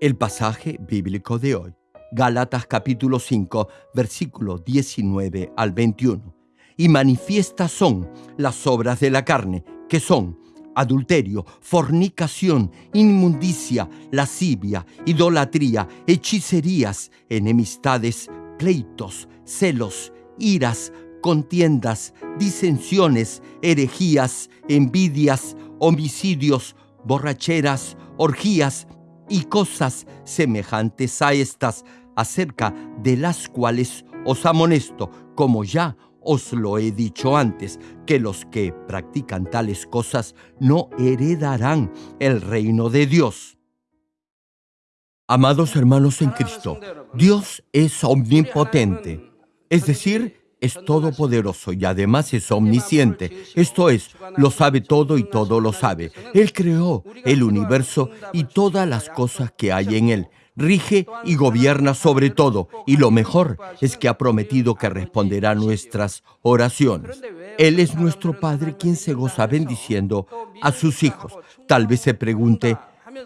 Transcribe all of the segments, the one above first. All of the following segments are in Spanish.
El pasaje bíblico de hoy, Gálatas capítulo 5, versículo 19 al 21. Y manifiestas son las obras de la carne, que son adulterio, fornicación, inmundicia, lascivia, idolatría, hechicerías, enemistades, pleitos, celos, iras, contiendas, disensiones, herejías, envidias, homicidios, borracheras, orgías, y cosas semejantes a estas, acerca de las cuales os amonesto, como ya os lo he dicho antes, que los que practican tales cosas no heredarán el reino de Dios. Amados hermanos en Cristo, Dios es omnipotente, es decir, es todopoderoso y además es omnisciente. Esto es, lo sabe todo y todo lo sabe. Él creó el universo y todas las cosas que hay en él. Rige y gobierna sobre todo. Y lo mejor es que ha prometido que responderá nuestras oraciones. Él es nuestro Padre quien se goza bendiciendo a sus hijos. Tal vez se pregunte,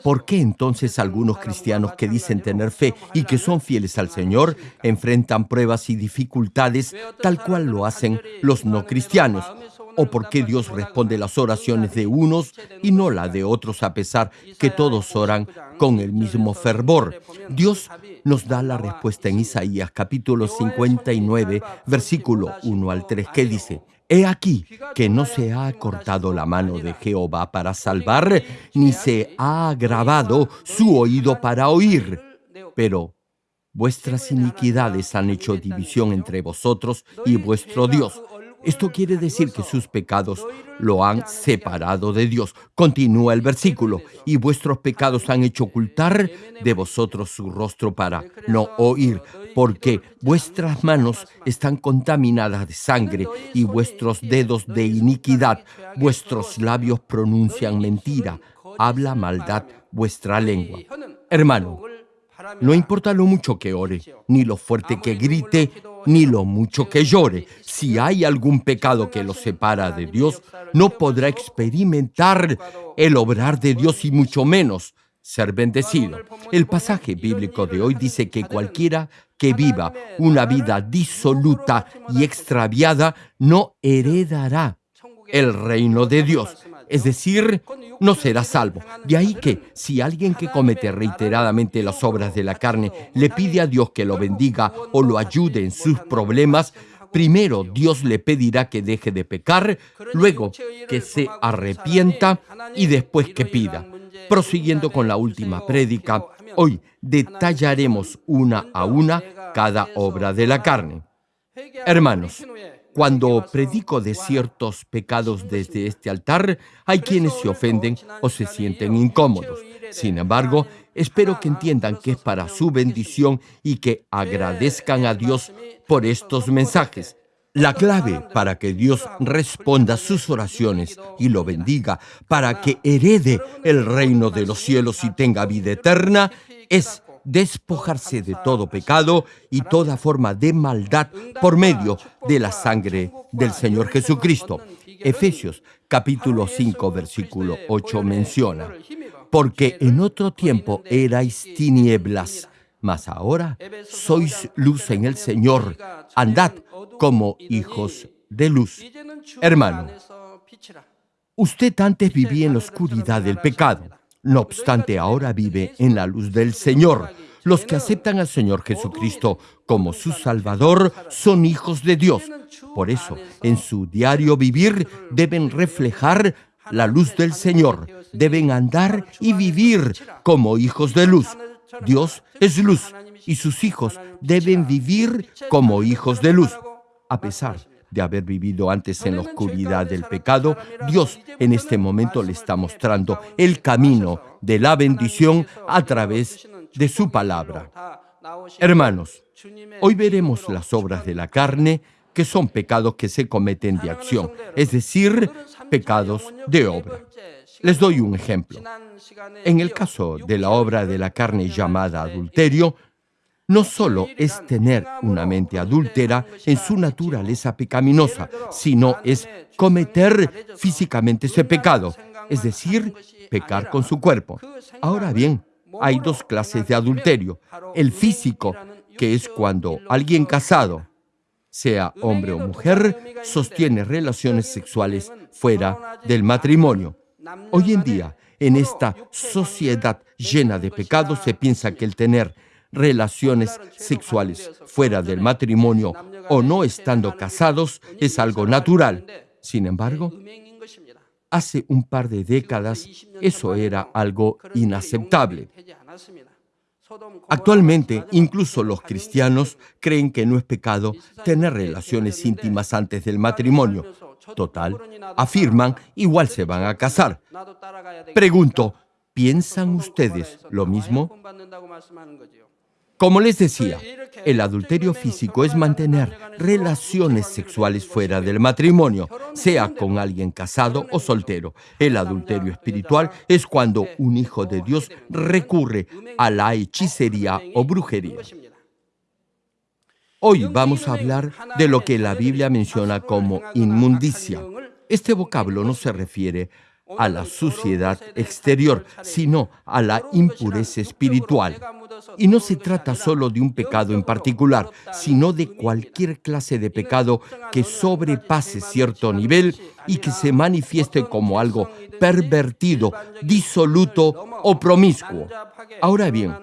¿Por qué entonces algunos cristianos que dicen tener fe y que son fieles al Señor enfrentan pruebas y dificultades tal cual lo hacen los no cristianos? ¿O por qué Dios responde las oraciones de unos y no la de otros a pesar que todos oran con el mismo fervor? Dios nos da la respuesta en Isaías capítulo 59, versículo 1 al 3, que dice, He aquí que no se ha cortado la mano de Jehová para salvar, ni se ha agravado su oído para oír. Pero vuestras iniquidades han hecho división entre vosotros y vuestro Dios. Esto quiere decir que sus pecados lo han separado de Dios. Continúa el versículo. Y vuestros pecados han hecho ocultar de vosotros su rostro para no oír, porque vuestras manos están contaminadas de sangre y vuestros dedos de iniquidad. Vuestros labios pronuncian mentira. Habla maldad vuestra lengua. Hermano, no importa lo mucho que ore, ni lo fuerte que grite, ni lo mucho que llore. Si hay algún pecado que lo separa de Dios, no podrá experimentar el obrar de Dios y mucho menos ser bendecido. El pasaje bíblico de hoy dice que cualquiera que viva una vida disoluta y extraviada no heredará el reino de Dios. Es decir, no será salvo. De ahí que si alguien que comete reiteradamente las obras de la carne le pide a Dios que lo bendiga o lo ayude en sus problemas, primero Dios le pedirá que deje de pecar, luego que se arrepienta y después que pida. Prosiguiendo con la última prédica, hoy detallaremos una a una cada obra de la carne. Hermanos, cuando predico de ciertos pecados desde este altar, hay quienes se ofenden o se sienten incómodos. Sin embargo, espero que entiendan que es para su bendición y que agradezcan a Dios por estos mensajes. La clave para que Dios responda sus oraciones y lo bendiga, para que herede el reino de los cielos y tenga vida eterna, es despojarse de todo pecado y toda forma de maldad por medio de la sangre del Señor Jesucristo. Efesios capítulo 5 versículo 8 menciona, porque en otro tiempo erais tinieblas, mas ahora sois luz en el Señor, andad como hijos de luz. Hermano, usted antes vivía en la oscuridad del pecado no obstante, ahora vive en la luz del Señor. Los que aceptan al Señor Jesucristo como su Salvador son hijos de Dios. Por eso, en su diario vivir deben reflejar la luz del Señor. Deben andar y vivir como hijos de luz. Dios es luz y sus hijos deben vivir como hijos de luz. A pesar de haber vivido antes en la oscuridad del pecado, Dios en este momento le está mostrando el camino de la bendición a través de su palabra. Hermanos, hoy veremos las obras de la carne, que son pecados que se cometen de acción, es decir, pecados de obra. Les doy un ejemplo. En el caso de la obra de la carne llamada adulterio, no solo es tener una mente adúltera en su naturaleza pecaminosa, sino es cometer físicamente ese pecado, es decir, pecar con su cuerpo. Ahora bien, hay dos clases de adulterio. El físico, que es cuando alguien casado, sea hombre o mujer, sostiene relaciones sexuales fuera del matrimonio. Hoy en día, en esta sociedad llena de pecados, se piensa que el tener relaciones sexuales fuera del matrimonio o no estando casados es algo natural. Sin embargo, hace un par de décadas eso era algo inaceptable. Actualmente, incluso los cristianos creen que no es pecado tener relaciones íntimas antes del matrimonio. Total, afirman, igual se van a casar. Pregunto, ¿piensan ustedes lo mismo? Como les decía, el adulterio físico es mantener relaciones sexuales fuera del matrimonio, sea con alguien casado o soltero. El adulterio espiritual es cuando un hijo de Dios recurre a la hechicería o brujería. Hoy vamos a hablar de lo que la Biblia menciona como inmundicia. Este vocablo no se refiere a la suciedad exterior, sino a la impureza espiritual. Y no se trata solo de un pecado en particular, sino de cualquier clase de pecado que sobrepase cierto nivel y que se manifieste como algo pervertido, disoluto o promiscuo. Ahora bien,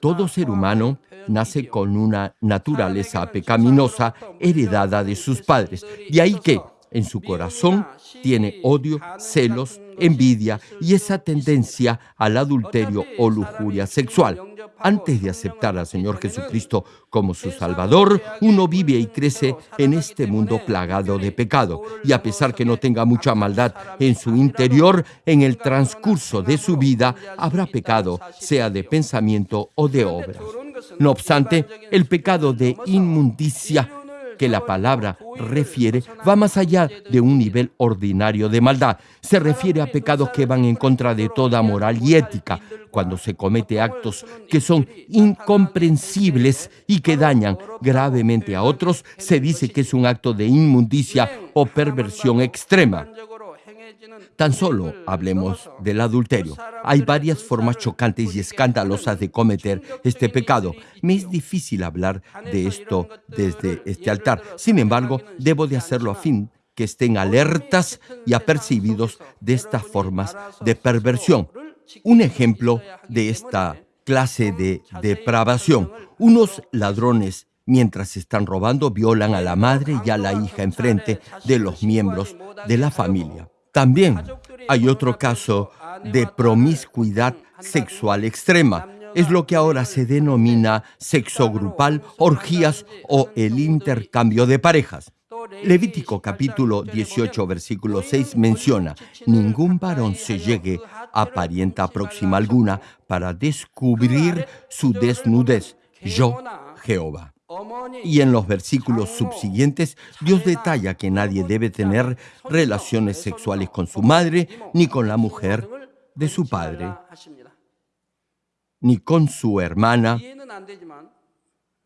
todo ser humano nace con una naturaleza pecaminosa heredada de sus padres. De ahí que en su corazón tiene odio, celos, envidia y esa tendencia al adulterio o lujuria sexual. Antes de aceptar al Señor Jesucristo como su Salvador, uno vive y crece en este mundo plagado de pecado. Y a pesar que no tenga mucha maldad en su interior, en el transcurso de su vida habrá pecado, sea de pensamiento o de obra. No obstante, el pecado de inmundicia que la palabra refiere va más allá de un nivel ordinario de maldad. Se refiere a pecados que van en contra de toda moral y ética, cuando se comete actos que son incomprensibles y que dañan gravemente a otros, se dice que es un acto de inmundicia o perversión extrema. Tan solo hablemos del adulterio. Hay varias formas chocantes y escandalosas de cometer este pecado. Me es difícil hablar de esto desde este altar. Sin embargo, debo de hacerlo a fin que estén alertas y apercibidos de estas formas de perversión. Un ejemplo de esta clase de depravación. Unos ladrones mientras están robando violan a la madre y a la hija enfrente de los miembros de la familia. También hay otro caso de promiscuidad sexual extrema. Es lo que ahora se denomina sexo grupal, orgías o el intercambio de parejas. Levítico capítulo 18 versículo 6 menciona, ningún varón se llegue a parienta próxima alguna para descubrir su desnudez. Yo, Jehová. Y en los versículos subsiguientes, Dios detalla que nadie debe tener relaciones sexuales con su madre, ni con la mujer de su padre, ni con su hermana,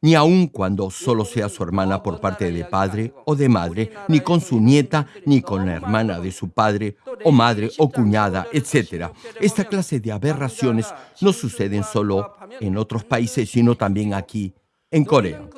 ni aun cuando solo sea su hermana por parte de padre o de madre, ni con su nieta, ni con la hermana de su padre, o madre, o cuñada, etc. Esta clase de aberraciones no suceden solo en otros países, sino también aquí en Corea.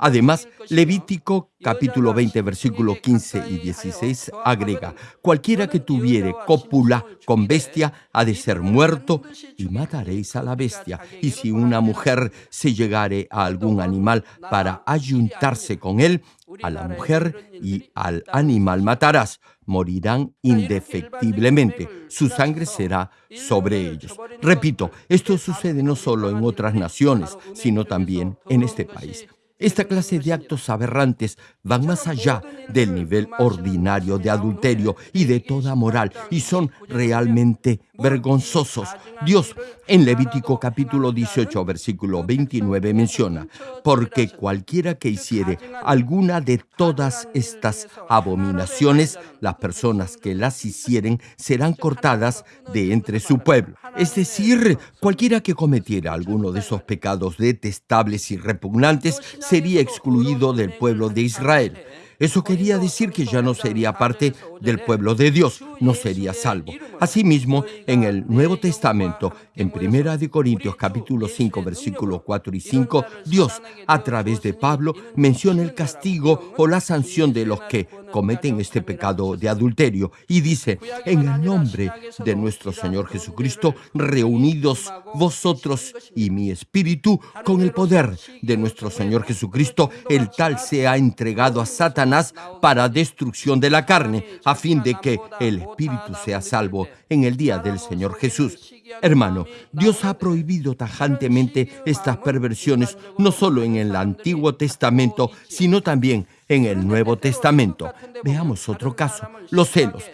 Además, Levítico capítulo 20 versículo 15 y 16 agrega, cualquiera que tuviere cópula con bestia ha de ser muerto y mataréis a la bestia. Y si una mujer se llegare a algún animal para ayuntarse con él, a la mujer y al animal matarás, morirán indefectiblemente, su sangre será sobre ellos. Repito, esto sucede no solo en otras naciones, sino también en este país. Esta clase de actos aberrantes van más allá del nivel ordinario de adulterio y de toda moral y son realmente vergonzosos. Dios en Levítico capítulo 18 versículo 29 menciona, porque cualquiera que hiciere alguna de todas estas abominaciones, las personas que las hicieren serán cortadas de entre su pueblo. Es decir, cualquiera que cometiera alguno de esos pecados detestables y repugnantes sería excluido del pueblo de Israel. Eso quería decir que ya no sería parte del pueblo de Dios, no sería salvo. Asimismo, en el Nuevo Testamento, en Primera de Corintios capítulo 5, versículos 4 y 5, Dios, a través de Pablo, menciona el castigo o la sanción de los que cometen este pecado de adulterio. Y dice, en el nombre de nuestro Señor Jesucristo, reunidos vosotros y mi espíritu con el poder de nuestro Señor Jesucristo, el tal se ha entregado a Satanás para destrucción de la carne, a fin de que el espíritu sea salvo en el día del Señor Jesús. Hermano, Dios ha prohibido tajantemente estas perversiones no solo en el Antiguo Testamento, sino también en el Nuevo Testamento. Veamos otro caso, los celos.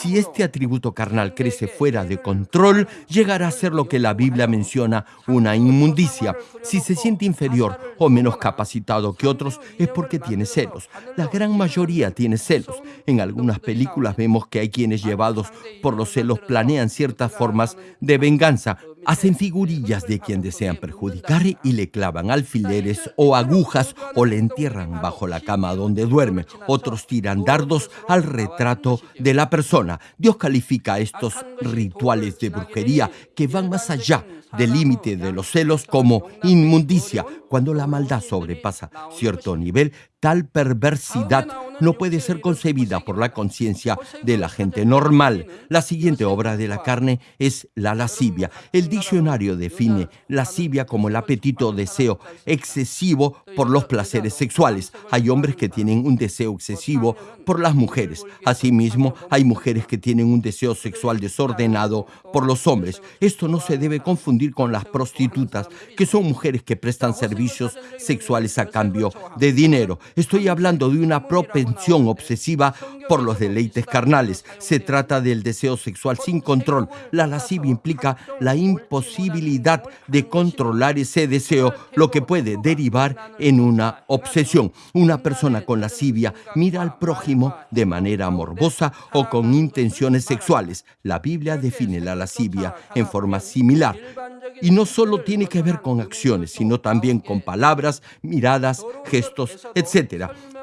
Si este atributo carnal crece fuera de control, llegará a ser lo que la Biblia menciona una inmundicia. Si se siente inferior o menos capacitado que otros, es porque tiene celos. La gran mayoría tiene celos. En algunas películas vemos que hay quienes llevados por los celos planean ciertas formas de venganza, Hacen figurillas de quien desean perjudicar y le clavan alfileres o agujas o le entierran bajo la cama donde duerme. Otros tiran dardos al retrato de la persona. Dios califica estos rituales de brujería que van más allá del límite de los celos como inmundicia. Cuando la maldad sobrepasa cierto nivel, tal perversidad no puede ser concebida por la conciencia de la gente normal. La siguiente obra de la carne es la lascivia. El diccionario define lascivia como el apetito o deseo excesivo por los placeres sexuales. Hay hombres que tienen un deseo excesivo por las mujeres. Asimismo, hay mujeres que tienen un deseo sexual desordenado por los hombres. Esto no se debe confundir con las prostitutas, que son mujeres que prestan servicios sexuales a cambio de dinero. Estoy hablando de una propensión obsesiva por los deleites carnales. Se trata del deseo sexual sin control. La lascivia implica la imposibilidad de controlar ese deseo, lo que puede derivar en una obsesión. Una persona con lascivia mira al prójimo de manera morbosa o con intenciones sexuales. La Biblia define la lascivia en forma similar. Y no solo tiene que ver con acciones, sino también con palabras, miradas, gestos, etc.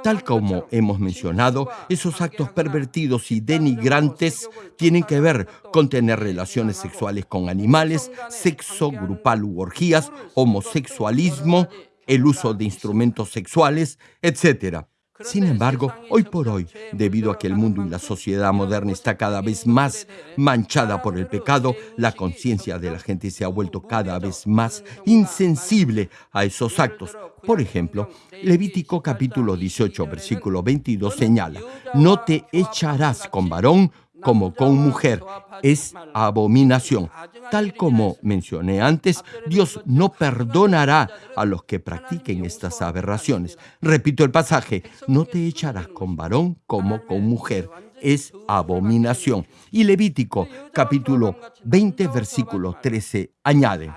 Tal como hemos mencionado, esos actos pervertidos y denigrantes tienen que ver con tener relaciones sexuales con animales, sexo grupal u orgías, homosexualismo, el uso de instrumentos sexuales, etc. Sin embargo, hoy por hoy, debido a que el mundo y la sociedad moderna está cada vez más manchada por el pecado, la conciencia de la gente se ha vuelto cada vez más insensible a esos actos. Por ejemplo, Levítico capítulo 18, versículo 22 señala, no te echarás con varón como con mujer es abominación. Tal como mencioné antes, Dios no perdonará a los que practiquen estas aberraciones. Repito el pasaje, no te echarás con varón como con mujer. Es abominación. Y Levítico capítulo 20 versículo 13 añade,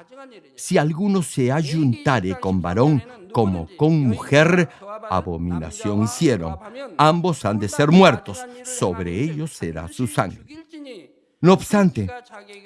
si alguno se ayuntare con varón como con mujer, abominación hicieron. Ambos han de ser muertos, sobre ellos será su sangre. No obstante,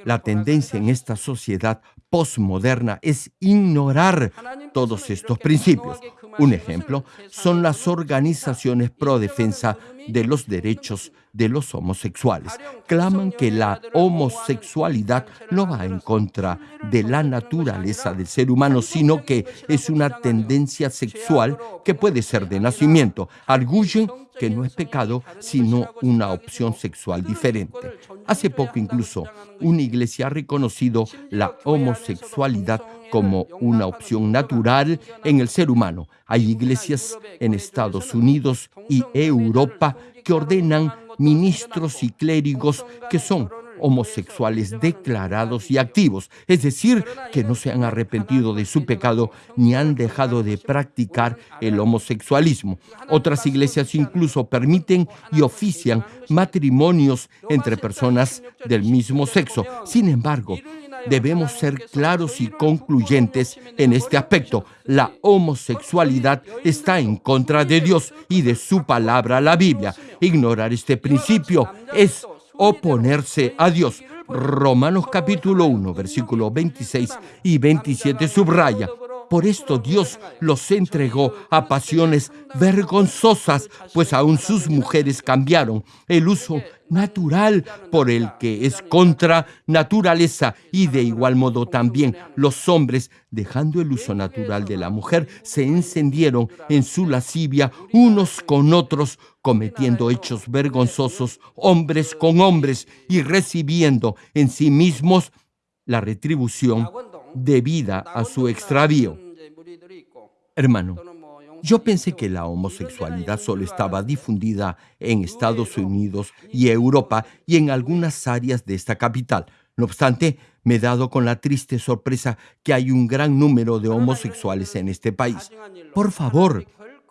la tendencia en esta sociedad postmoderna es ignorar todos estos principios. Un ejemplo son las organizaciones pro defensa de los derechos de los homosexuales. Claman que la homosexualidad no va en contra de la naturaleza del ser humano, sino que es una tendencia sexual que puede ser de nacimiento. Arguyen que no es pecado, sino una opción sexual diferente. Hace poco incluso una iglesia ha reconocido la homosexualidad como una opción natural en el ser humano. Hay iglesias en Estados Unidos y Europa que ordenan ministros y clérigos que son homosexuales declarados y activos, es decir, que no se han arrepentido de su pecado ni han dejado de practicar el homosexualismo. Otras iglesias incluso permiten y ofician matrimonios entre personas del mismo sexo. Sin embargo, debemos ser claros y concluyentes en este aspecto. La homosexualidad está en contra de Dios y de su palabra, la Biblia. Ignorar este principio es oponerse a Dios. Romanos capítulo 1, versículo 26 y 27 subraya. Por esto Dios los entregó a pasiones vergonzosas, pues aún sus mujeres cambiaron el uso natural por el que es contra naturaleza y de igual modo también los hombres, dejando el uso natural de la mujer, se encendieron en su lascivia unos con otros, cometiendo hechos vergonzosos hombres con hombres y recibiendo en sí mismos la retribución debida a su extravío. Hermano, yo pensé que la homosexualidad solo estaba difundida en Estados Unidos y Europa y en algunas áreas de esta capital. No obstante, me he dado con la triste sorpresa que hay un gran número de homosexuales en este país. Por favor,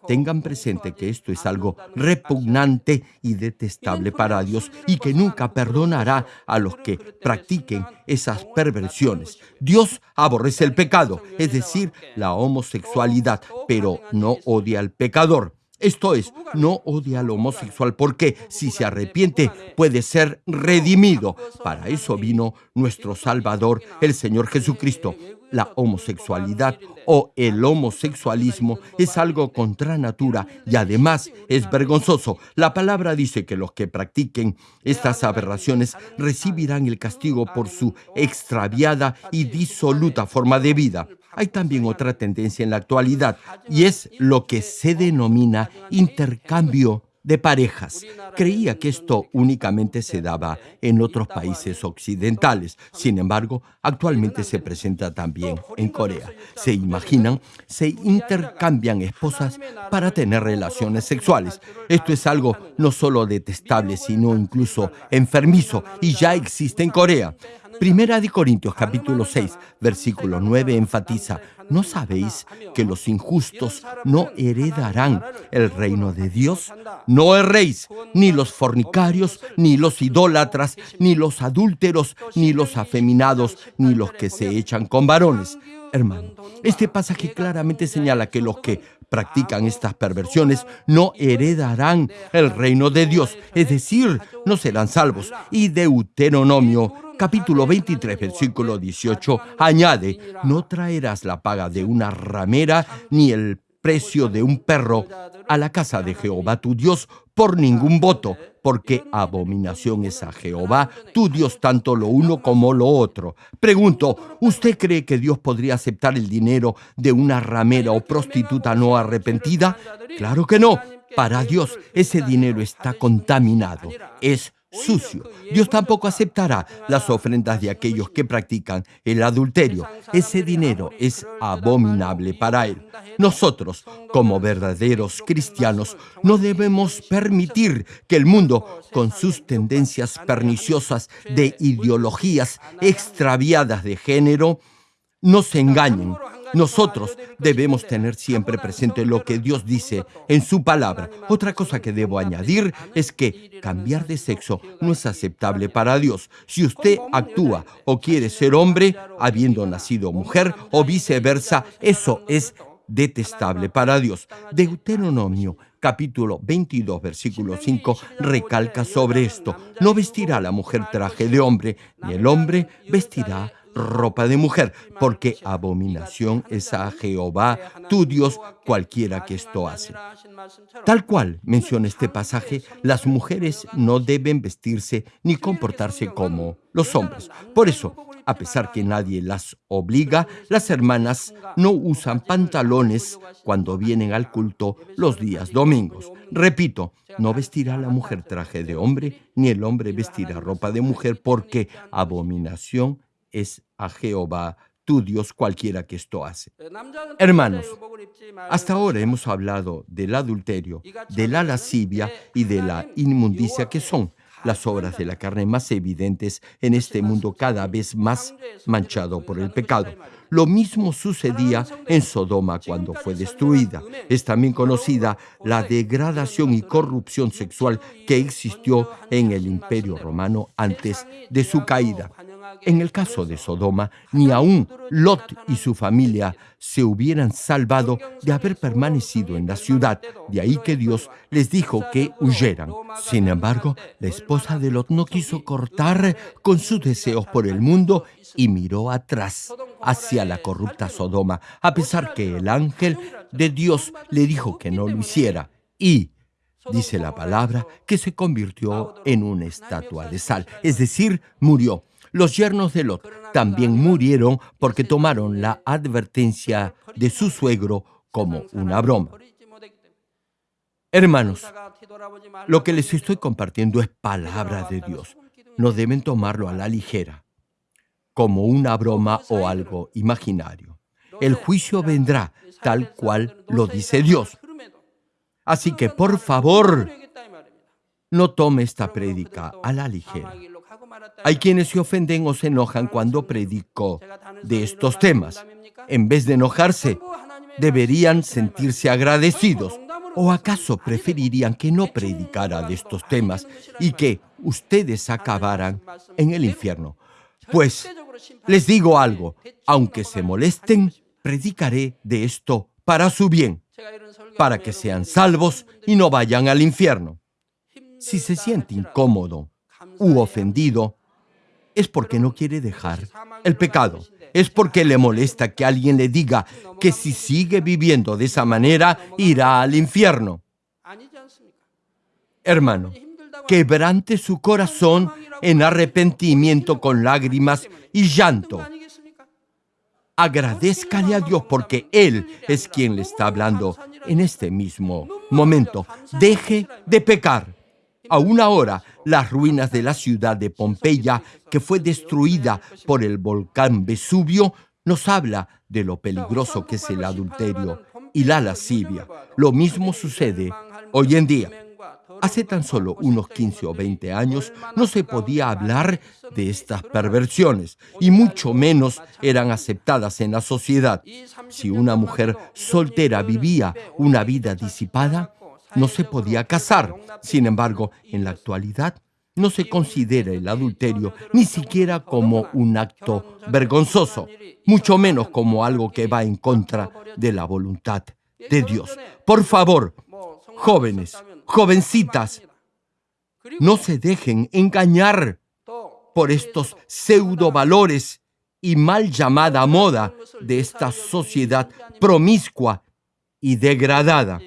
tengan presente que esto es algo repugnante y detestable para Dios y que nunca perdonará a los que practiquen esas perversiones. Dios aborrece el pecado, es decir, la homosexualidad, pero no odia al pecador. Esto es, no odia al homosexual porque si se arrepiente puede ser redimido. Para eso vino nuestro Salvador, el Señor Jesucristo. La homosexualidad o el homosexualismo es algo contra natura y además es vergonzoso. La palabra dice que los que practiquen estas aberraciones recibirán el castigo por su extraviada y disoluta forma de vida. Hay también otra tendencia en la actualidad y es lo que se denomina intercambio de parejas. Creía que esto únicamente se daba en otros países occidentales. Sin embargo, actualmente se presenta también en Corea. Se imaginan, se intercambian esposas para tener relaciones sexuales. Esto es algo no solo detestable, sino incluso enfermizo y ya existe en Corea. Primera de Corintios capítulo 6, versículo 9 enfatiza, ¿no sabéis que los injustos no heredarán el reino de Dios? No erréis, ni los fornicarios, ni los idólatras, ni los adúlteros, ni los afeminados, ni los que se echan con varones. Hermano, este pasaje claramente señala que los que practican estas perversiones no heredarán el reino de Dios, es decir, no serán salvos. Y Deuteronomio capítulo 23, versículo 18 añade, no traerás la paga de una ramera ni el precio de un perro a la casa de Jehová tu Dios por ningún voto, porque abominación es a Jehová tu Dios tanto lo uno como lo otro. Pregunto, ¿usted cree que Dios podría aceptar el dinero de una ramera o prostituta no arrepentida? Claro que no. Para Dios ese dinero está contaminado, es sucio. Dios tampoco aceptará las ofrendas de aquellos que practican el adulterio. Ese dinero es abominable para Él. Nosotros, como verdaderos cristianos, no debemos permitir que el mundo, con sus tendencias perniciosas de ideologías extraviadas de género, nos engañen nosotros debemos tener siempre presente lo que Dios dice en su palabra. Otra cosa que debo añadir es que cambiar de sexo no es aceptable para Dios. Si usted actúa o quiere ser hombre habiendo nacido mujer o viceversa, eso es detestable para Dios. Deuteronomio capítulo 22, versículo 5, recalca sobre esto. No vestirá la mujer traje de hombre, ni el hombre vestirá ropa de mujer, porque abominación es a Jehová, tu Dios, cualquiera que esto hace. Tal cual menciona este pasaje, las mujeres no deben vestirse ni comportarse como los hombres. Por eso, a pesar que nadie las obliga, las hermanas no usan pantalones cuando vienen al culto los días domingos. Repito, no vestirá la mujer traje de hombre, ni el hombre vestirá ropa de mujer, porque abominación es a Jehová tu Dios cualquiera que esto hace. Hermanos, hasta ahora hemos hablado del adulterio, de la lascivia y de la inmundicia que son las obras de la carne más evidentes en este mundo cada vez más manchado por el pecado. Lo mismo sucedía en Sodoma cuando fue destruida. Es también conocida la degradación y corrupción sexual que existió en el imperio romano antes de su caída. En el caso de Sodoma, ni aún Lot y su familia se hubieran salvado de haber permanecido en la ciudad. De ahí que Dios les dijo que huyeran. Sin embargo, la esposa de Lot no quiso cortar con sus deseos por el mundo y miró atrás. hacia la corrupta Sodoma, a pesar que el ángel de Dios le dijo que no lo hiciera. Y, dice la palabra, que se convirtió en una estatua de sal, es decir, murió. Los yernos de Lot también murieron porque tomaron la advertencia de su suegro como una broma. Hermanos, lo que les estoy compartiendo es palabra de Dios. No deben tomarlo a la ligera, como una broma o algo imaginario. El juicio vendrá tal cual lo dice Dios. Así que, por favor, no tome esta prédica a la ligera. Hay quienes se ofenden o se enojan cuando predico de estos temas. En vez de enojarse, deberían sentirse agradecidos ¿O acaso preferirían que no predicara de estos temas y que ustedes acabaran en el infierno? Pues les digo algo, aunque se molesten, predicaré de esto para su bien, para que sean salvos y no vayan al infierno. Si se siente incómodo u ofendido, es porque no quiere dejar el pecado es porque le molesta que alguien le diga que si sigue viviendo de esa manera irá al infierno. Hermano, quebrante su corazón en arrepentimiento con lágrimas y llanto. Agradezcale a Dios porque Él es quien le está hablando en este mismo momento. Deje de pecar. Aún ahora, las ruinas de la ciudad de Pompeya, que fue destruida por el volcán Vesubio, nos habla de lo peligroso que es el adulterio y la lascivia. Lo mismo sucede hoy en día. Hace tan solo unos 15 o 20 años no se podía hablar de estas perversiones y mucho menos eran aceptadas en la sociedad. Si una mujer soltera vivía una vida disipada, no se podía casar. Sin embargo, en la actualidad no se considera el adulterio ni siquiera como un acto vergonzoso, mucho menos como algo que va en contra de la voluntad de Dios. Por favor, jóvenes, jovencitas, no se dejen engañar por estos pseudo valores y mal llamada moda de esta sociedad promiscua y degradada.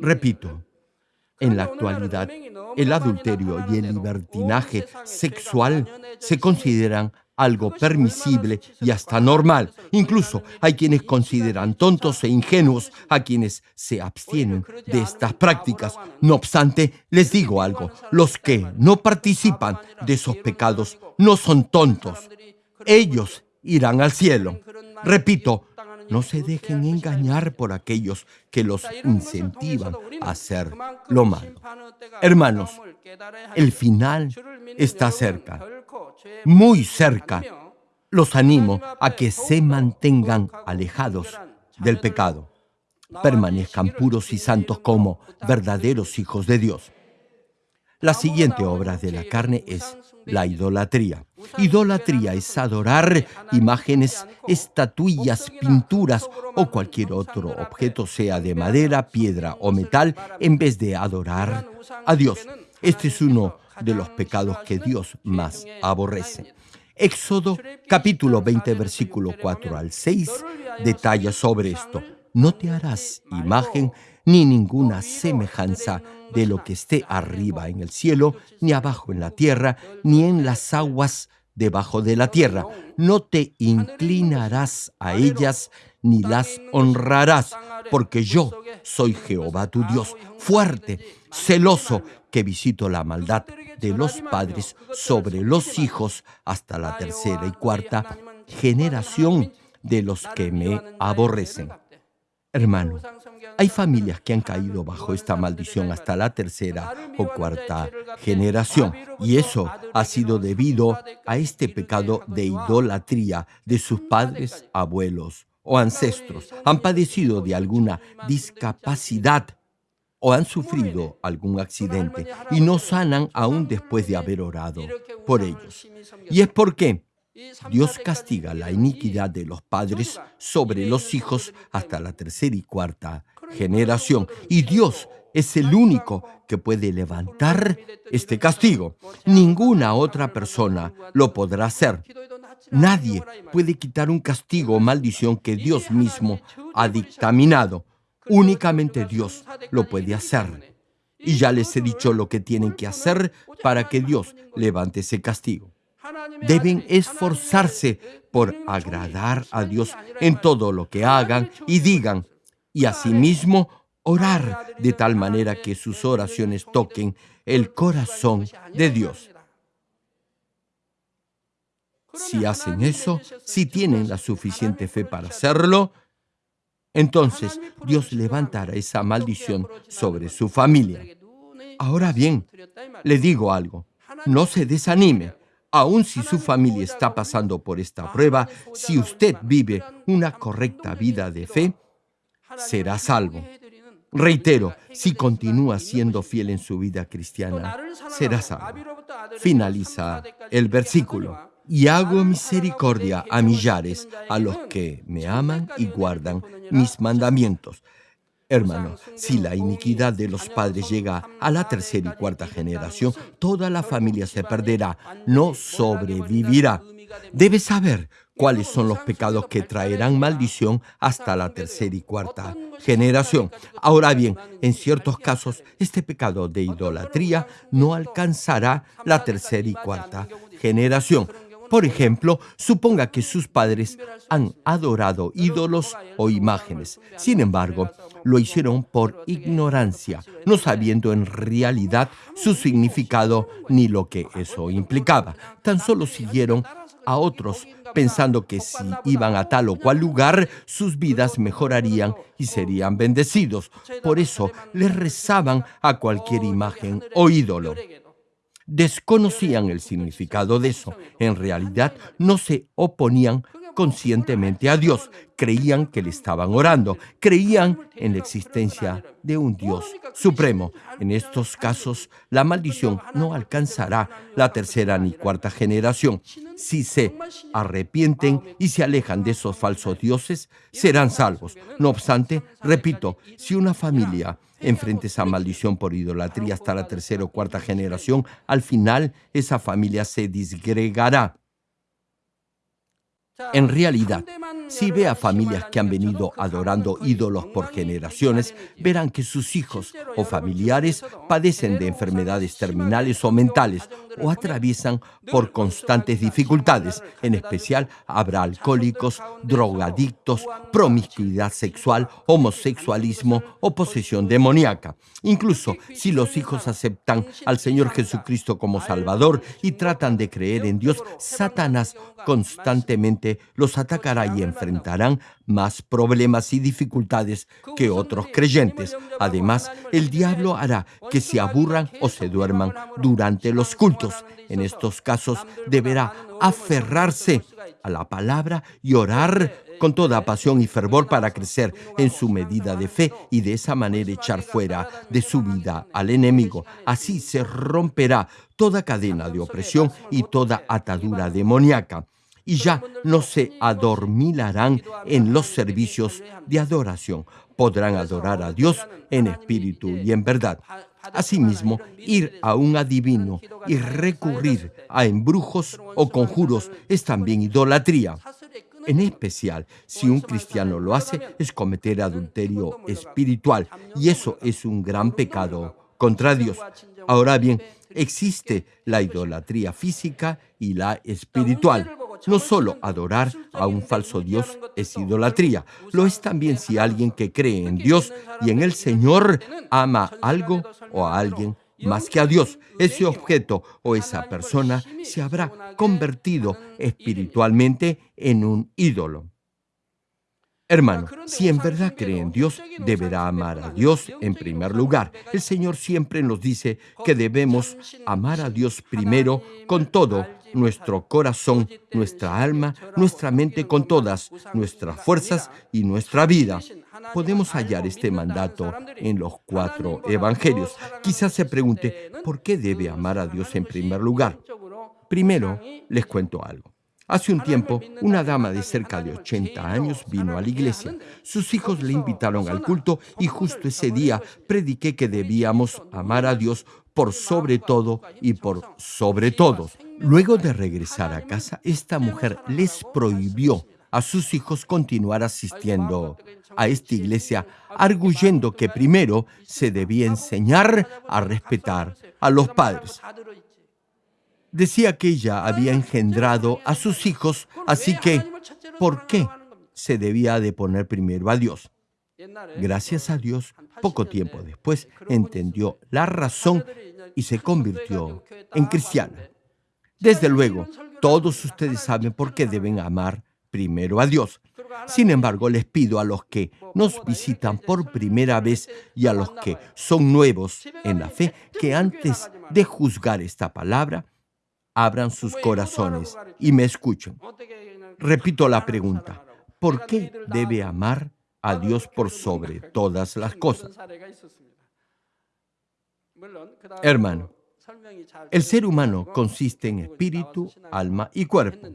Repito, en la actualidad, el adulterio y el libertinaje sexual se consideran algo permisible y hasta normal. Incluso hay quienes consideran tontos e ingenuos a quienes se abstienen de estas prácticas. No obstante, les digo algo, los que no participan de esos pecados no son tontos. Ellos irán al cielo. Repito, no se dejen engañar por aquellos que los incentivan a hacer lo malo. Hermanos, el final está cerca, muy cerca. Los animo a que se mantengan alejados del pecado, permanezcan puros y santos como verdaderos hijos de Dios. La siguiente obra de la carne es la idolatría. Idolatría es adorar imágenes, estatuillas, pinturas o cualquier otro objeto, sea de madera, piedra o metal, en vez de adorar a Dios. Este es uno de los pecados que Dios más aborrece. Éxodo capítulo 20 versículo 4 al 6 detalla sobre esto. No te harás imagen ni ninguna semejanza de lo que esté arriba en el cielo, ni abajo en la tierra, ni en las aguas debajo de la tierra. No te inclinarás a ellas, ni las honrarás, porque yo soy Jehová tu Dios, fuerte, celoso, que visito la maldad de los padres sobre los hijos hasta la tercera y cuarta generación de los que me aborrecen. Hermano, hay familias que han caído bajo esta maldición hasta la tercera o cuarta generación, y eso ha sido debido a este pecado de idolatría de sus padres, abuelos o ancestros. Han padecido de alguna discapacidad o han sufrido algún accidente y no sanan aún después de haber orado por ellos. ¿Y es por qué? Dios castiga la iniquidad de los padres sobre los hijos hasta la tercera y cuarta generación. Y Dios es el único que puede levantar este castigo. Ninguna otra persona lo podrá hacer. Nadie puede quitar un castigo o maldición que Dios mismo ha dictaminado. Únicamente Dios lo puede hacer. Y ya les he dicho lo que tienen que hacer para que Dios levante ese castigo. Deben esforzarse por agradar a Dios en todo lo que hagan y digan, y asimismo orar de tal manera que sus oraciones toquen el corazón de Dios. Si hacen eso, si tienen la suficiente fe para hacerlo, entonces Dios levantará esa maldición sobre su familia. Ahora bien, le digo algo, no se desanime. Aun si su familia está pasando por esta prueba, si usted vive una correcta vida de fe, será salvo. Reitero, si continúa siendo fiel en su vida cristiana, será salvo. Finaliza el versículo y hago misericordia a millares, a los que me aman y guardan mis mandamientos. Hermano, si la iniquidad de los padres llega a la tercera y cuarta generación, toda la familia se perderá, no sobrevivirá. Debes saber cuáles son los pecados que traerán maldición hasta la tercera y cuarta generación. Ahora bien, en ciertos casos, este pecado de idolatría no alcanzará la tercera y cuarta generación. Por ejemplo, suponga que sus padres han adorado ídolos o imágenes. Sin embargo, lo hicieron por ignorancia, no sabiendo en realidad su significado ni lo que eso implicaba. Tan solo siguieron a otros pensando que si iban a tal o cual lugar, sus vidas mejorarían y serían bendecidos. Por eso les rezaban a cualquier imagen o ídolo desconocían el significado de eso. En realidad no se oponían conscientemente a Dios, creían que le estaban orando, creían en la existencia de un Dios supremo. En estos casos, la maldición no alcanzará la tercera ni cuarta generación. Si se arrepienten y se alejan de esos falsos dioses, serán salvos. No obstante, repito, si una familia enfrenta esa maldición por idolatría hasta la tercera o cuarta generación, al final esa familia se disgregará. En realidad, si ve a familias que han venido adorando ídolos por generaciones, verán que sus hijos o familiares padecen de enfermedades terminales o mentales o atraviesan por constantes dificultades. En especial, habrá alcohólicos, drogadictos, promiscuidad sexual, homosexualismo o posesión demoníaca. Incluso si los hijos aceptan al Señor Jesucristo como Salvador y tratan de creer en Dios, Satanás constantemente los atacará y enfrentarán más problemas y dificultades que otros creyentes. Además, el diablo hará que se aburran o se duerman durante los cultos. En estos casos deberá aferrarse a la palabra y orar con toda pasión y fervor para crecer en su medida de fe y de esa manera echar fuera de su vida al enemigo. Así se romperá toda cadena de opresión y toda atadura demoníaca y ya no se adormilarán en los servicios de adoración. Podrán adorar a Dios en espíritu y en verdad. Asimismo, ir a un adivino y recurrir a embrujos o conjuros es también idolatría. En especial, si un cristiano lo hace, es cometer adulterio espiritual y eso es un gran pecado contra Dios. Ahora bien, existe la idolatría física y la espiritual. No solo adorar a un falso Dios es idolatría, lo es también si alguien que cree en Dios y en el Señor ama algo o a alguien más que a Dios. Ese objeto o esa persona se habrá convertido espiritualmente en un ídolo. Hermano, si en verdad cree en Dios, deberá amar a Dios en primer lugar. El Señor siempre nos dice que debemos amar a Dios primero con todo nuestro corazón, nuestra alma, nuestra mente, con todas nuestras fuerzas y nuestra vida. Podemos hallar este mandato en los cuatro evangelios. Quizás se pregunte, ¿por qué debe amar a Dios en primer lugar? Primero, les cuento algo. Hace un tiempo, una dama de cerca de 80 años vino a la iglesia. Sus hijos le invitaron al culto y justo ese día prediqué que debíamos amar a Dios por sobre todo y por sobre todos. Luego de regresar a casa, esta mujer les prohibió a sus hijos continuar asistiendo a esta iglesia, arguyendo que primero se debía enseñar a respetar a los padres. Decía que ella había engendrado a sus hijos, así que, ¿por qué se debía de poner primero a Dios? Gracias a Dios, poco tiempo después entendió la razón y se convirtió en cristiana. Desde luego, todos ustedes saben por qué deben amar primero a Dios. Sin embargo, les pido a los que nos visitan por primera vez y a los que son nuevos en la fe que antes de juzgar esta palabra, abran sus corazones y me escuchen. Repito la pregunta, ¿por qué debe amar a Dios por sobre todas las cosas? Hermano, el ser humano consiste en espíritu, alma y cuerpo.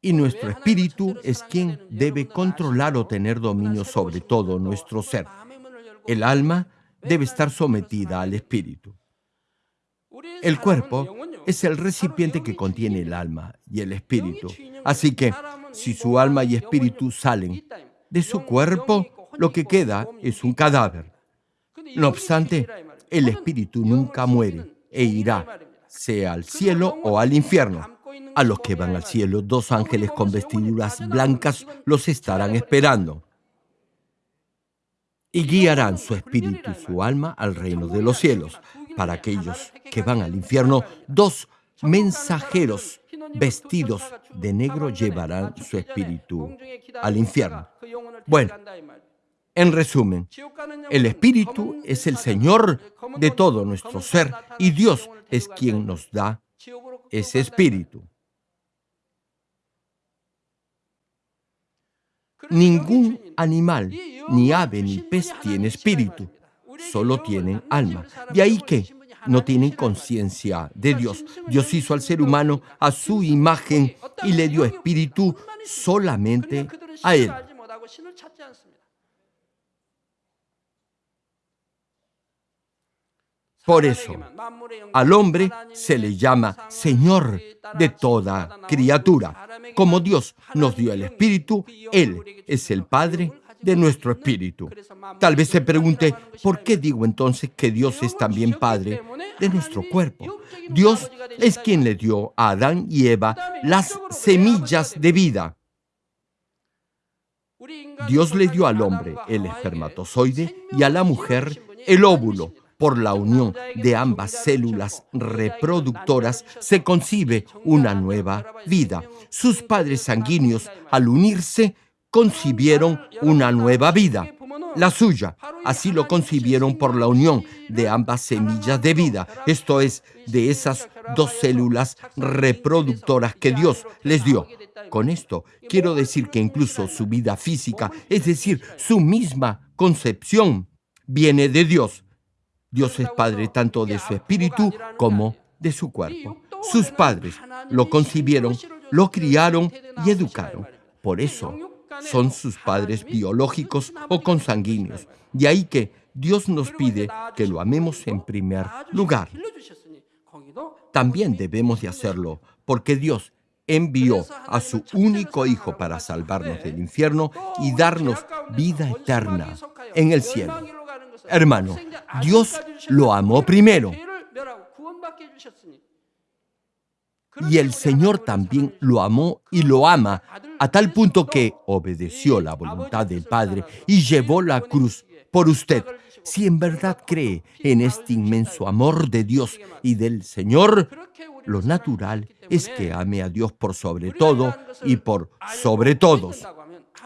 Y nuestro espíritu es quien debe controlar o tener dominio sobre todo nuestro ser. El alma debe estar sometida al espíritu. El cuerpo es el recipiente que contiene el alma y el espíritu. Así que si su alma y espíritu salen de su cuerpo, lo que queda es un cadáver. No obstante, el espíritu nunca muere e irá, sea al cielo o al infierno. A los que van al cielo, dos ángeles con vestiduras blancas los estarán esperando y guiarán su espíritu y su alma al reino de los cielos. Para aquellos que van al infierno, dos mensajeros vestidos de negro llevarán su espíritu al infierno. Bueno, en resumen, el espíritu es el Señor de todo nuestro ser y Dios es quien nos da ese espíritu. Ningún animal, ni ave, ni pez tiene espíritu, solo tienen alma. De ahí que no tienen conciencia de Dios. Dios hizo al ser humano a su imagen y le dio espíritu solamente a él. Por eso, al hombre se le llama Señor de toda criatura. Como Dios nos dio el Espíritu, Él es el Padre de nuestro espíritu. Tal vez se pregunte, ¿por qué digo entonces que Dios es también Padre de nuestro cuerpo? Dios es quien le dio a Adán y Eva las semillas de vida. Dios le dio al hombre el espermatozoide y a la mujer el óvulo. Por la unión de ambas células reproductoras se concibe una nueva vida. Sus padres sanguíneos, al unirse, concibieron una nueva vida, la suya. Así lo concibieron por la unión de ambas semillas de vida, esto es, de esas dos células reproductoras que Dios les dio. Con esto quiero decir que incluso su vida física, es decir, su misma concepción, viene de Dios. Dios es Padre tanto de su espíritu como de su cuerpo. Sus padres lo concibieron, lo criaron y educaron. Por eso son sus padres biológicos o consanguíneos. De ahí que Dios nos pide que lo amemos en primer lugar. También debemos de hacerlo porque Dios envió a su único Hijo para salvarnos del infierno y darnos vida eterna en el cielo. Hermano, Dios lo amó primero. Y el Señor también lo amó y lo ama a tal punto que obedeció la voluntad del Padre y llevó la cruz por usted. Si en verdad cree en este inmenso amor de Dios y del Señor, lo natural es que ame a Dios por sobre todo y por sobre todos.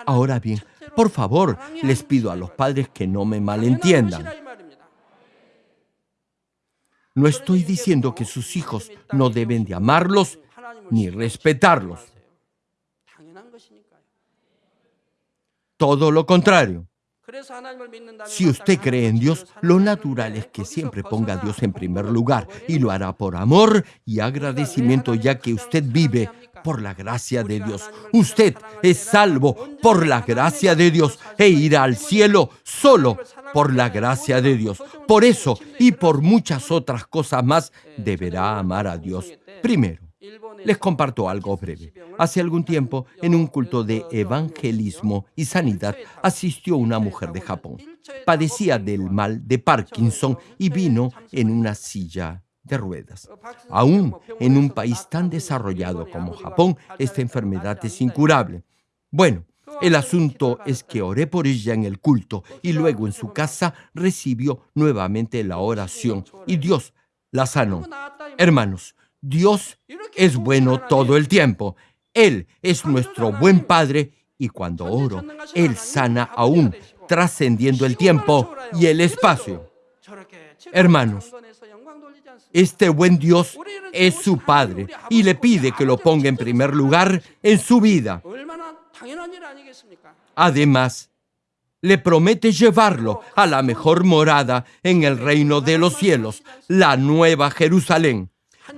Ahora bien, por favor, les pido a los padres que no me malentiendan. No estoy diciendo que sus hijos no deben de amarlos ni respetarlos. Todo lo contrario. Si usted cree en Dios, lo natural es que siempre ponga a Dios en primer lugar y lo hará por amor y agradecimiento ya que usted vive por la gracia de Dios. Usted es salvo por la gracia de Dios e irá al cielo solo por la gracia de Dios. Por eso y por muchas otras cosas más, deberá amar a Dios. Primero, les comparto algo breve. Hace algún tiempo, en un culto de evangelismo y sanidad, asistió una mujer de Japón. Padecía del mal de Parkinson y vino en una silla de ruedas. Aún en un país tan desarrollado como Japón, esta enfermedad es incurable. Bueno, el asunto es que oré por ella en el culto y luego en su casa recibió nuevamente la oración y Dios la sanó. Hermanos, Dios es bueno todo el tiempo. Él es nuestro buen Padre y cuando oro, Él sana aún, trascendiendo el tiempo y el espacio. Hermanos, este buen Dios es su Padre y le pide que lo ponga en primer lugar en su vida. Además, le promete llevarlo a la mejor morada en el reino de los cielos, la nueva Jerusalén.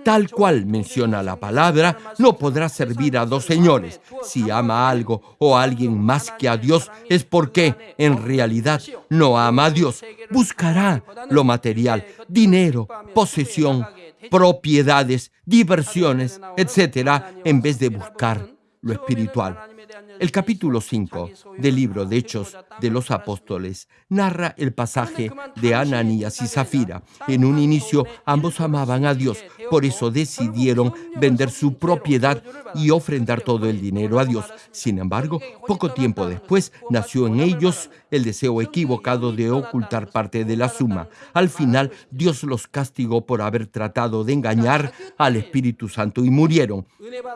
Tal cual menciona la palabra, no podrá servir a dos señores. Si ama algo o a alguien más que a Dios, es porque en realidad no ama a Dios. Buscará lo material, dinero, posesión, propiedades, diversiones, etcétera, en vez de buscar lo espiritual. El capítulo 5 del libro de Hechos de los Apóstoles narra el pasaje de Ananías y Zafira. En un inicio ambos amaban a Dios, por eso decidieron vender su propiedad y ofrendar todo el dinero a Dios. Sin embargo, poco tiempo después nació en ellos el deseo equivocado de ocultar parte de la suma. Al final, Dios los castigó por haber tratado de engañar al Espíritu Santo y murieron.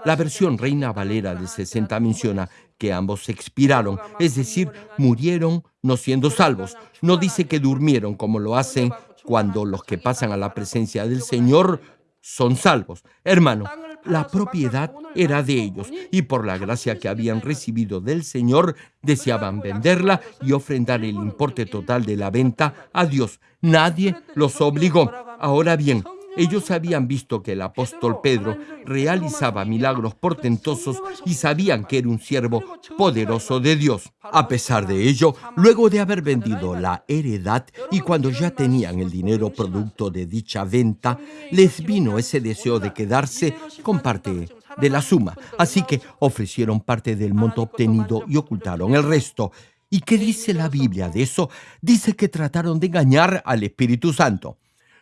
La versión Reina Valera de 60 menciona que ambos expiraron, es decir, murieron no siendo salvos. No dice que durmieron como lo hacen cuando los que pasan a la presencia del Señor son salvos. Hermano, la propiedad era de ellos y por la gracia que habían recibido del Señor deseaban venderla y ofrendar el importe total de la venta a Dios. Nadie los obligó. Ahora bien, ellos habían visto que el apóstol Pedro realizaba milagros portentosos y sabían que era un siervo poderoso de Dios. A pesar de ello, luego de haber vendido la heredad y cuando ya tenían el dinero producto de dicha venta, les vino ese deseo de quedarse con parte de la suma. Así que ofrecieron parte del monto obtenido y ocultaron el resto. ¿Y qué dice la Biblia de eso? Dice que trataron de engañar al Espíritu Santo.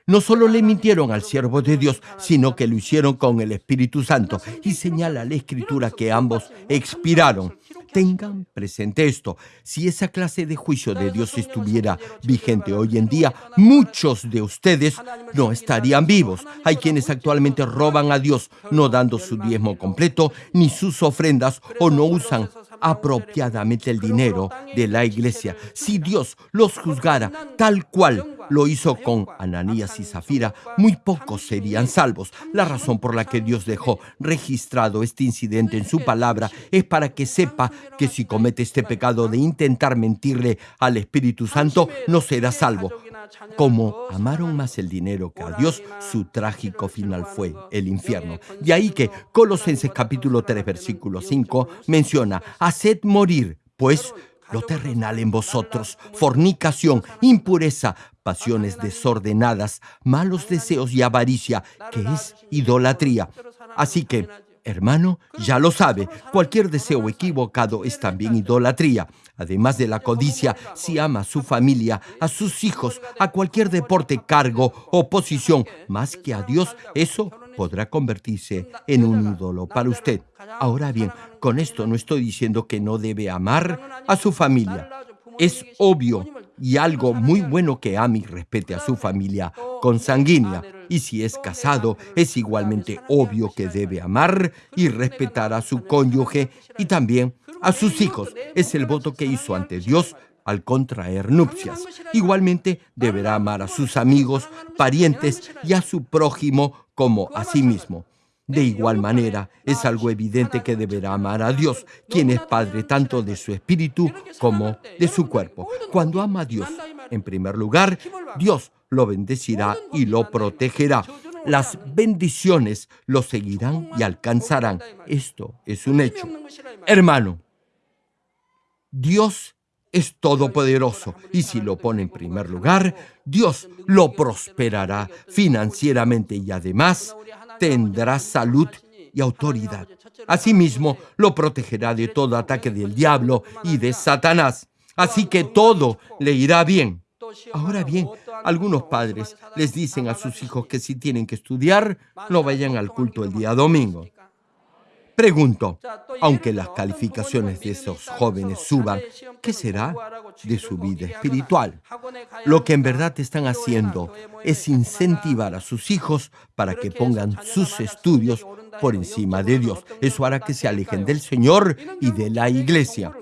No solo le mintieron al siervo de Dios, sino que lo hicieron con el Espíritu Santo. Y señala la Escritura que ambos expiraron. Tengan presente esto. Si esa clase de juicio de Dios estuviera vigente hoy en día, muchos de ustedes no estarían vivos. Hay quienes actualmente roban a Dios, no dando su diezmo completo ni sus ofrendas o no usan apropiadamente el dinero de la iglesia. Si Dios los juzgara tal cual lo hizo con Ananías y Zafira, muy pocos serían salvos. La razón por la que Dios dejó registrado este incidente en su palabra es para que sepa que si comete este pecado de intentar mentirle al Espíritu Santo, no será salvo. Como amaron más el dinero que a Dios, su trágico final fue el infierno. De ahí que Colosenses capítulo 3 versículo 5 menciona, haced morir, pues, lo terrenal en vosotros, fornicación, impureza, pasiones desordenadas, malos deseos y avaricia, que es idolatría. Así que, hermano, ya lo sabe, cualquier deseo equivocado es también idolatría. Además de la codicia, si ama a su familia, a sus hijos, a cualquier deporte, cargo o posición, más que a Dios, eso podrá convertirse en un ídolo para usted. Ahora bien, con esto no estoy diciendo que no debe amar a su familia. Es obvio y algo muy bueno que ame y respete a su familia consanguínea. Y si es casado, es igualmente obvio que debe amar y respetar a su cónyuge y también a sus hijos. Es el voto que hizo ante Dios al contraer nupcias. Igualmente deberá amar a sus amigos, parientes y a su prójimo como a sí mismo. De igual manera, es algo evidente que deberá amar a Dios, quien es Padre tanto de su espíritu como de su cuerpo. Cuando ama a Dios, en primer lugar, Dios lo bendecirá y lo protegerá. Las bendiciones lo seguirán y alcanzarán. Esto es un hecho. Hermano, Dios es todopoderoso y si lo pone en primer lugar, Dios lo prosperará financieramente y además tendrá salud y autoridad. Asimismo, lo protegerá de todo ataque del diablo y de Satanás. Así que todo le irá bien. Ahora bien, algunos padres les dicen a sus hijos que si tienen que estudiar, no vayan al culto el día domingo. Pregunto, aunque las calificaciones de esos jóvenes suban, ¿qué será de su vida espiritual? Lo que en verdad están haciendo es incentivar a sus hijos para que pongan sus estudios por encima de Dios. Eso hará que se alejen del Señor y de la iglesia.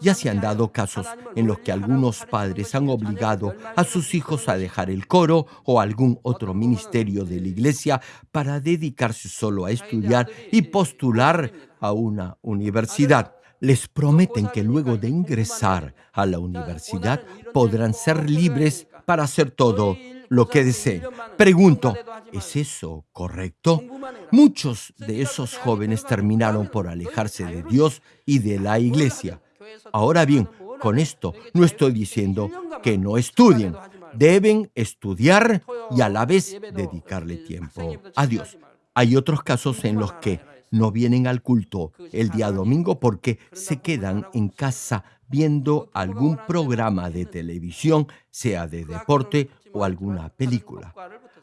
Ya se han dado casos en los que algunos padres han obligado a sus hijos a dejar el coro o algún otro ministerio de la iglesia para dedicarse solo a estudiar y postular a una universidad. Les prometen que luego de ingresar a la universidad podrán ser libres para hacer todo lo que deseen. Pregunto, ¿es eso correcto? Muchos de esos jóvenes terminaron por alejarse de Dios y de la iglesia. Ahora bien, con esto no estoy diciendo que no estudien. Deben estudiar y a la vez dedicarle tiempo a Dios. Hay otros casos en los que no vienen al culto el día domingo porque se quedan en casa viendo algún programa de televisión, sea de deporte o alguna película.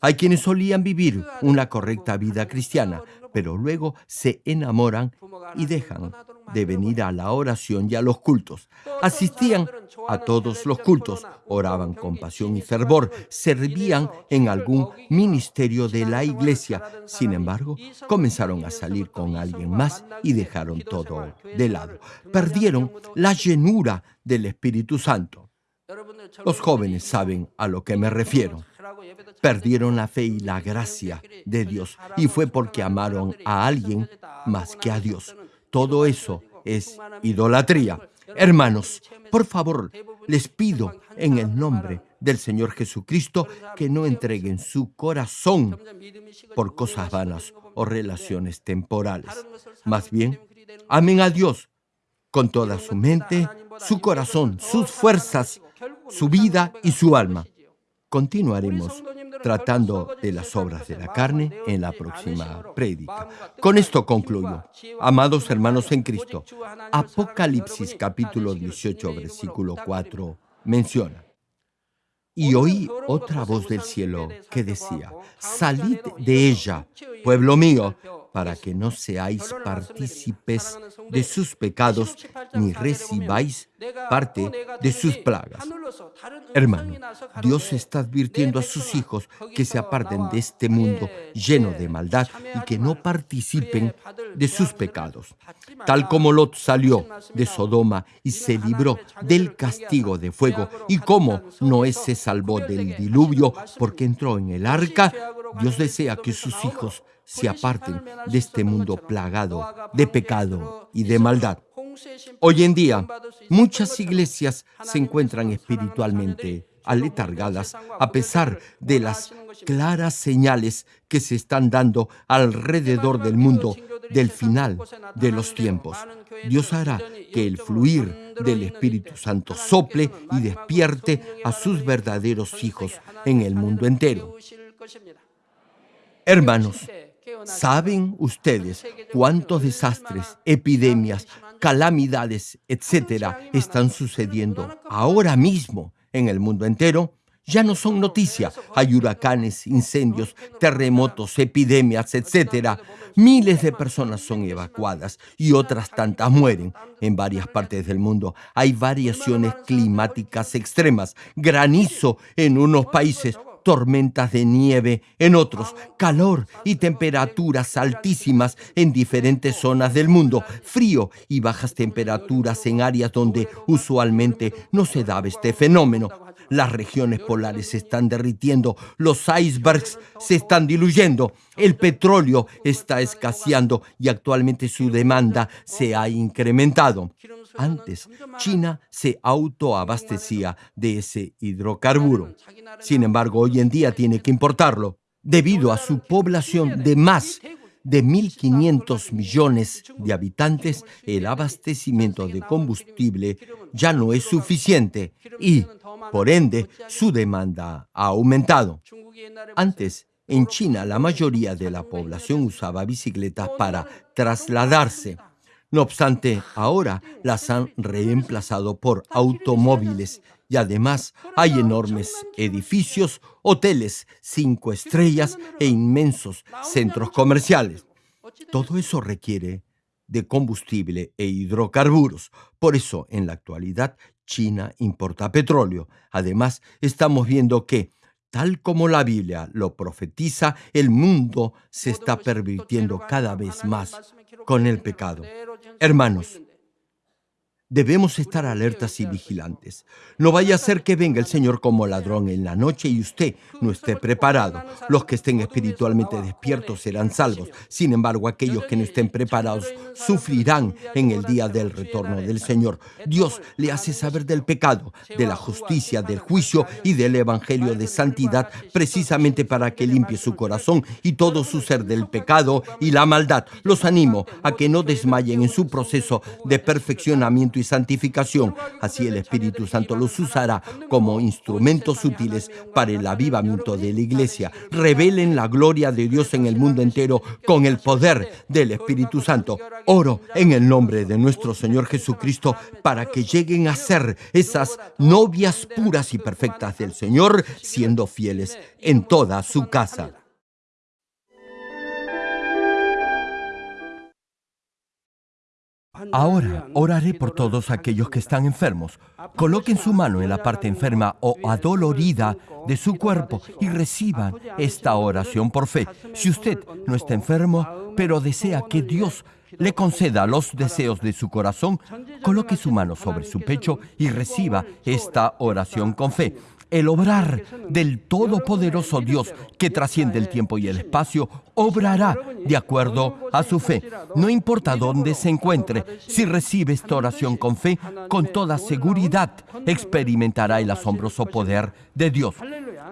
Hay quienes solían vivir una correcta vida cristiana, pero luego se enamoran y dejan de venir a la oración y a los cultos. Asistían a todos los cultos, oraban con pasión y fervor, servían en algún ministerio de la iglesia. Sin embargo, comenzaron a salir con alguien más y dejaron todo de lado. Perdieron la llenura del Espíritu Santo. Los jóvenes saben a lo que me refiero. Perdieron la fe y la gracia de Dios y fue porque amaron a alguien más que a Dios. Todo eso es idolatría. Hermanos, por favor, les pido en el nombre del Señor Jesucristo que no entreguen su corazón por cosas vanas o relaciones temporales. Más bien, amen a Dios con toda su mente, su corazón, sus fuerzas, su vida y su alma. Continuaremos tratando de las obras de la carne en la próxima prédica. Con esto concluyo. Amados hermanos en Cristo, Apocalipsis capítulo 18, versículo 4 menciona. Y oí otra voz del cielo que decía, salid de ella, pueblo mío, para que no seáis partícipes de sus pecados ni recibáis parte de sus plagas. Hermano, Dios está advirtiendo a sus hijos que se aparten de este mundo lleno de maldad y que no participen de sus pecados. Tal como Lot salió de Sodoma y se libró del castigo de fuego y como Noé se salvó del diluvio porque entró en el arca, Dios desea que sus hijos se aparten de este mundo plagado de pecado y de maldad. Hoy en día, muchas iglesias se encuentran espiritualmente aletargadas a pesar de las claras señales que se están dando alrededor del mundo del final de los tiempos. Dios hará que el fluir del Espíritu Santo sople y despierte a sus verdaderos hijos en el mundo entero. Hermanos, ¿saben ustedes cuántos desastres, epidemias, calamidades, etcétera, están sucediendo ahora mismo en el mundo entero? Ya no son noticia. Hay huracanes, incendios, terremotos, epidemias, etcétera. Miles de personas son evacuadas y otras tantas mueren. En varias partes del mundo hay variaciones climáticas extremas, granizo en unos países, tormentas de nieve en otros, calor y temperaturas altísimas en diferentes zonas del mundo, frío y bajas temperaturas en áreas donde usualmente no se daba este fenómeno. Las regiones polares se están derritiendo, los icebergs se están diluyendo, el petróleo está escaseando y actualmente su demanda se ha incrementado. Antes, China se autoabastecía de ese hidrocarburo. Sin embargo, hoy en día tiene que importarlo debido a su población de más de 1.500 millones de habitantes, el abastecimiento de combustible ya no es suficiente y, por ende, su demanda ha aumentado. Antes, en China, la mayoría de la población usaba bicicletas para trasladarse. No obstante, ahora las han reemplazado por automóviles y además hay enormes edificios, hoteles cinco estrellas e inmensos centros comerciales. Todo eso requiere de combustible e hidrocarburos. Por eso, en la actualidad, China importa petróleo. Además, estamos viendo que, tal como la Biblia lo profetiza, el mundo se está pervirtiendo cada vez más con el pecado. Hermanos, Debemos estar alertas y vigilantes. No vaya a ser que venga el Señor como ladrón en la noche y usted no esté preparado. Los que estén espiritualmente despiertos serán salvos. Sin embargo, aquellos que no estén preparados sufrirán en el día del retorno del Señor. Dios le hace saber del pecado, de la justicia, del juicio y del evangelio de santidad, precisamente para que limpie su corazón y todo su ser del pecado y la maldad. Los animo a que no desmayen en su proceso de perfeccionamiento santificación. Así el Espíritu Santo los usará como instrumentos útiles para el avivamiento de la iglesia. Revelen la gloria de Dios en el mundo entero con el poder del Espíritu Santo. Oro en el nombre de nuestro Señor Jesucristo para que lleguen a ser esas novias puras y perfectas del Señor, siendo fieles en toda su casa. Ahora oraré por todos aquellos que están enfermos. Coloquen su mano en la parte enferma o adolorida de su cuerpo y reciban esta oración por fe. Si usted no está enfermo, pero desea que Dios le conceda los deseos de su corazón, coloque su mano sobre su pecho y reciba esta oración con fe el obrar del Todopoderoso Dios que trasciende el tiempo y el espacio, obrará de acuerdo a su fe. No importa dónde se encuentre, si recibe esta oración con fe, con toda seguridad experimentará el asombroso poder de Dios.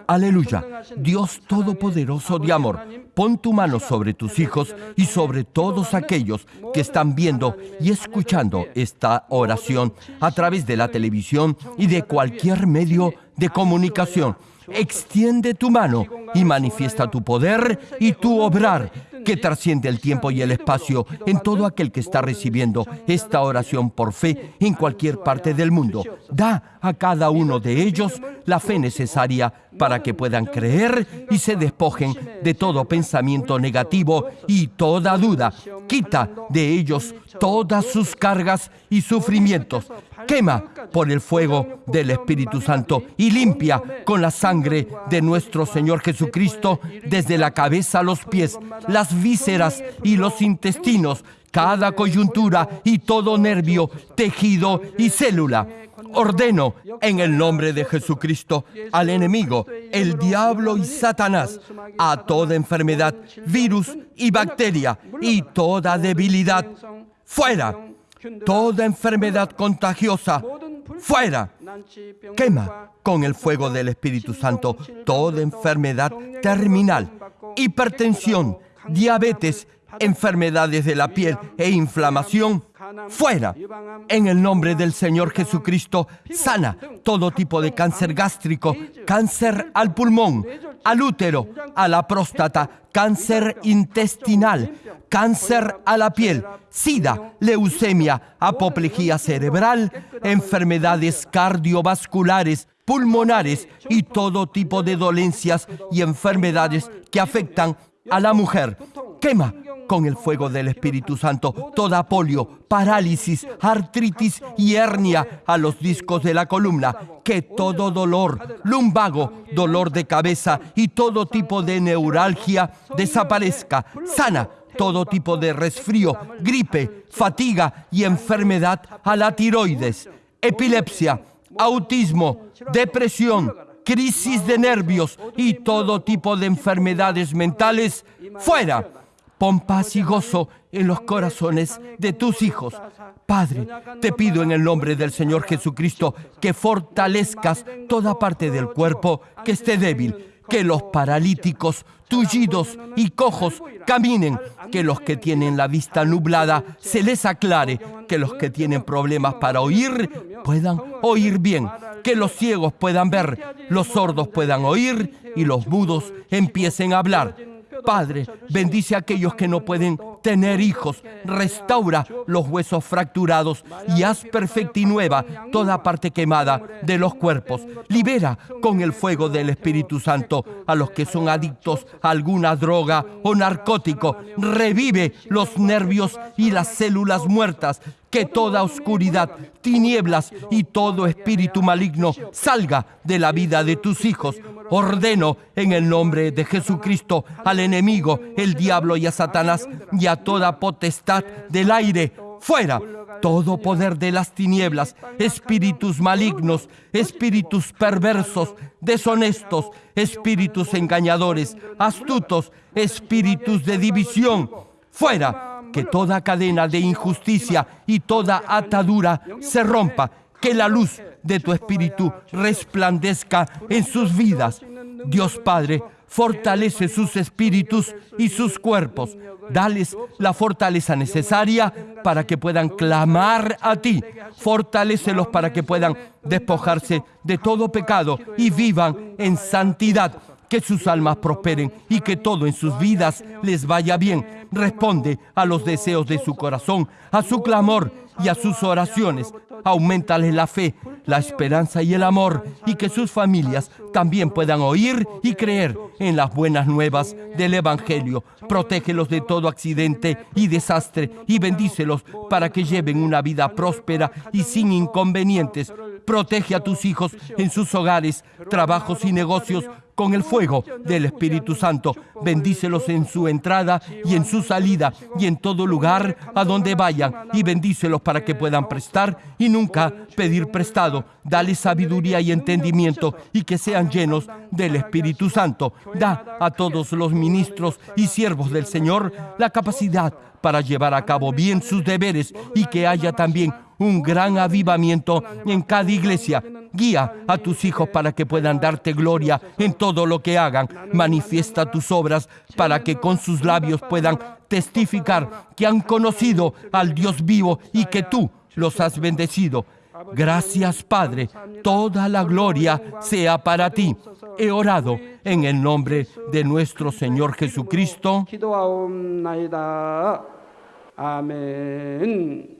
Aleluya. Dios Todopoderoso de amor, pon tu mano sobre tus hijos y sobre todos aquellos que están viendo y escuchando esta oración a través de la televisión y de cualquier medio de comunicación. Extiende tu mano y manifiesta tu poder y tu obrar que trasciende el tiempo y el espacio en todo aquel que está recibiendo esta oración por fe en cualquier parte del mundo. Da a cada uno de ellos la fe necesaria para que puedan creer y se despojen de todo pensamiento negativo y toda duda. Quita de ellos todas sus cargas y sufrimientos. Quema por el fuego del Espíritu Santo y limpia con la sangre de nuestro Señor Jesucristo desde la cabeza a los pies, las vísceras y los intestinos, cada coyuntura y todo nervio, tejido y célula. Ordeno en el nombre de Jesucristo al enemigo, el diablo y Satanás, a toda enfermedad, virus y bacteria y toda debilidad. Fuera, toda enfermedad contagiosa, fuera. Quema con el fuego del Espíritu Santo toda enfermedad terminal, hipertensión, diabetes, enfermedades de la piel e inflamación, fuera. En el nombre del Señor Jesucristo, sana todo tipo de cáncer gástrico, cáncer al pulmón, al útero, a la próstata, cáncer intestinal, cáncer a la piel, sida, leucemia, apoplejía cerebral, enfermedades cardiovasculares, pulmonares y todo tipo de dolencias y enfermedades que afectan a la mujer. Quema con el fuego del Espíritu Santo toda polio, parálisis, artritis y hernia a los discos de la columna. Que todo dolor, lumbago, dolor de cabeza y todo tipo de neuralgia desaparezca. Sana todo tipo de resfrío, gripe, fatiga y enfermedad a la tiroides, epilepsia, autismo, depresión, crisis de nervios y todo tipo de enfermedades mentales, fuera Pon paz y gozo en los corazones de tus hijos. Padre, te pido en el nombre del Señor Jesucristo que fortalezcas toda parte del cuerpo que esté débil, que los paralíticos, tullidos y cojos caminen, que los que tienen la vista nublada se les aclare, que los que tienen problemas para oír puedan oír bien, que los ciegos puedan ver, los sordos puedan oír y los mudos empiecen a hablar. Padre, bendice a aquellos que no pueden tener hijos, restaura los huesos fracturados y haz perfecta y nueva toda parte quemada de los cuerpos. Libera con el fuego del Espíritu Santo a los que son adictos a alguna droga o narcótico. Revive los nervios y las células muertas. Que toda oscuridad, tinieblas y todo espíritu maligno salga de la vida de tus hijos Ordeno en el nombre de Jesucristo al enemigo, el diablo y a Satanás y toda potestad del aire. Fuera todo poder de las tinieblas, espíritus malignos, espíritus perversos, deshonestos, espíritus engañadores, astutos, espíritus de división. Fuera que toda cadena de injusticia y toda atadura se rompa que la luz de tu Espíritu resplandezca en sus vidas. Dios Padre, fortalece sus espíritus y sus cuerpos. Dales la fortaleza necesaria para que puedan clamar a ti. Fortalécelos para que puedan despojarse de todo pecado y vivan en santidad. Que sus almas prosperen y que todo en sus vidas les vaya bien. Responde a los deseos de su corazón, a su clamor y a sus oraciones aumentale la fe, la esperanza y el amor, y que sus familias también puedan oír y creer en las buenas nuevas del Evangelio. Protégelos de todo accidente y desastre y bendícelos para que lleven una vida próspera y sin inconvenientes. Protege a tus hijos en sus hogares, trabajos y negocios con el fuego del Espíritu Santo. Bendícelos en su entrada y en su salida y en todo lugar a donde vayan y bendícelos para que puedan prestar y nunca pedir prestado. Dale sabiduría y entendimiento y que sean llenos del Espíritu Santo. Da a todos los ministros y siervos del Señor la capacidad para llevar a cabo bien sus deberes y que haya también un gran avivamiento en cada iglesia. Guía a tus hijos para que puedan darte gloria en todo lo que hagan. Manifiesta tus obras para que con sus labios puedan testificar que han conocido al Dios vivo y que tú los has bendecido. Gracias Padre, toda la gloria sea para ti. He orado en el nombre de nuestro Señor Jesucristo. Amén.